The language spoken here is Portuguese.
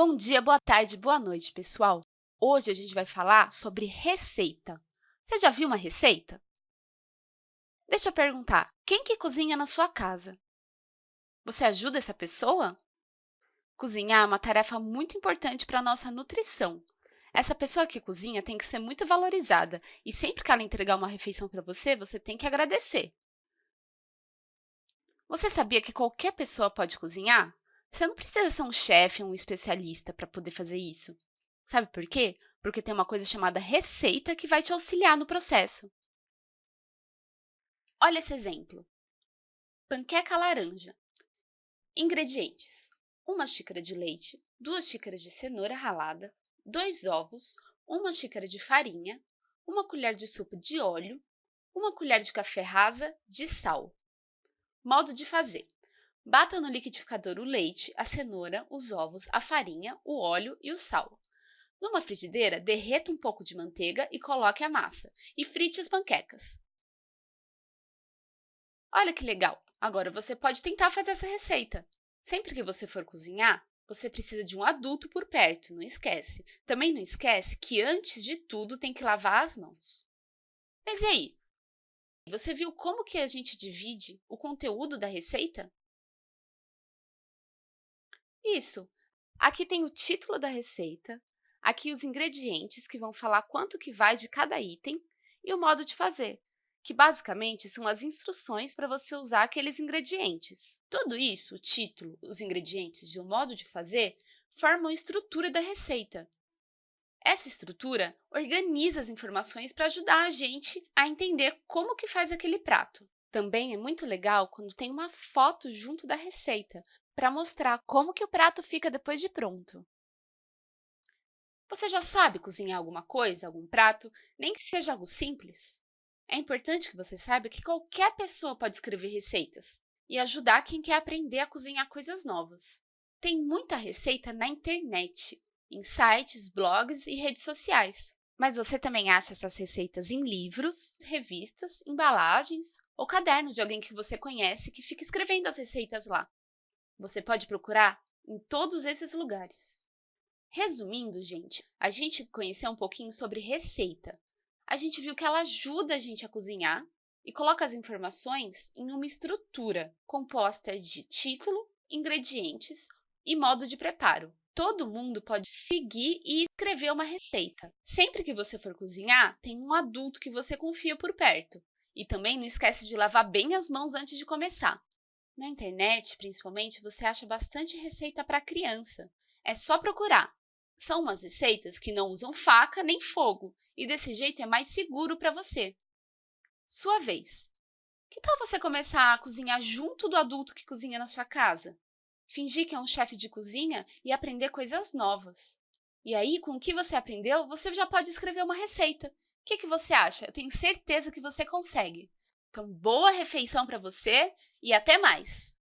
Bom dia, boa tarde, boa noite, pessoal! Hoje a gente vai falar sobre receita. Você já viu uma receita? Deixa eu perguntar, quem que cozinha na sua casa? Você ajuda essa pessoa? Cozinhar é uma tarefa muito importante para a nossa nutrição. Essa pessoa que cozinha tem que ser muito valorizada e sempre que ela entregar uma refeição para você, você tem que agradecer. Você sabia que qualquer pessoa pode cozinhar? Você não precisa ser um chefe, um especialista para poder fazer isso. Sabe por quê? Porque tem uma coisa chamada receita que vai te auxiliar no processo. Olha esse exemplo. Panqueca laranja. Ingredientes. Uma xícara de leite, duas xícaras de cenoura ralada, dois ovos, uma xícara de farinha, uma colher de sopa de óleo, uma colher de café rasa de sal. Modo de fazer. Bata no liquidificador o leite, a cenoura, os ovos, a farinha, o óleo e o sal. Numa frigideira, derreta um pouco de manteiga e coloque a massa, e frite as panquecas. Olha que legal! Agora você pode tentar fazer essa receita. Sempre que você for cozinhar, você precisa de um adulto por perto, não esquece. Também não esquece que, antes de tudo, tem que lavar as mãos. Mas e aí? Você viu como que a gente divide o conteúdo da receita? Isso. Aqui tem o título da receita, aqui os ingredientes, que vão falar quanto que vai de cada item, e o modo de fazer, que basicamente são as instruções para você usar aqueles ingredientes. Tudo isso, o título, os ingredientes e o modo de fazer, formam a estrutura da receita. Essa estrutura organiza as informações para ajudar a gente a entender como que faz aquele prato. Também é muito legal quando tem uma foto junto da receita, para mostrar como que o prato fica depois de pronto. Você já sabe cozinhar alguma coisa, algum prato, nem que seja algo simples? É importante que você saiba que qualquer pessoa pode escrever receitas e ajudar quem quer aprender a cozinhar coisas novas. Tem muita receita na internet, em sites, blogs e redes sociais. Mas você também acha essas receitas em livros, revistas, embalagens ou cadernos de alguém que você conhece que fica escrevendo as receitas lá. Você pode procurar em todos esses lugares. Resumindo, gente, a gente conheceu um pouquinho sobre receita. A gente viu que ela ajuda a gente a cozinhar e coloca as informações em uma estrutura composta de título, ingredientes e modo de preparo. Todo mundo pode seguir e escrever uma receita. Sempre que você for cozinhar, tem um adulto que você confia por perto. E também não esquece de lavar bem as mãos antes de começar. Na internet, principalmente, você acha bastante receita para criança. É só procurar. São umas receitas que não usam faca nem fogo, e desse jeito é mais seguro para você. Sua vez. Que tal você começar a cozinhar junto do adulto que cozinha na sua casa? Fingir que é um chefe de cozinha e aprender coisas novas. E aí, com o que você aprendeu, você já pode escrever uma receita. O que, que você acha? Eu tenho certeza que você consegue. Boa refeição para você e até mais!